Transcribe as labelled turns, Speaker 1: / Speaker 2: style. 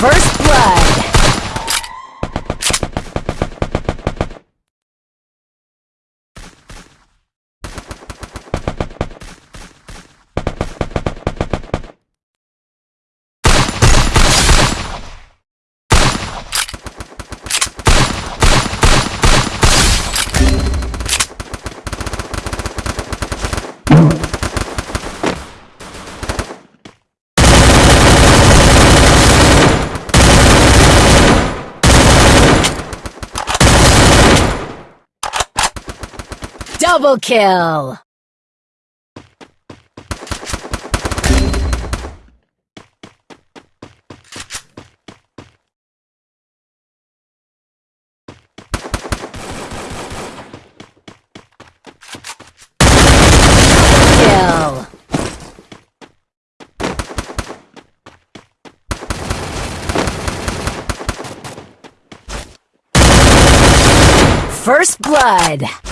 Speaker 1: First blood. Double kill! First blood!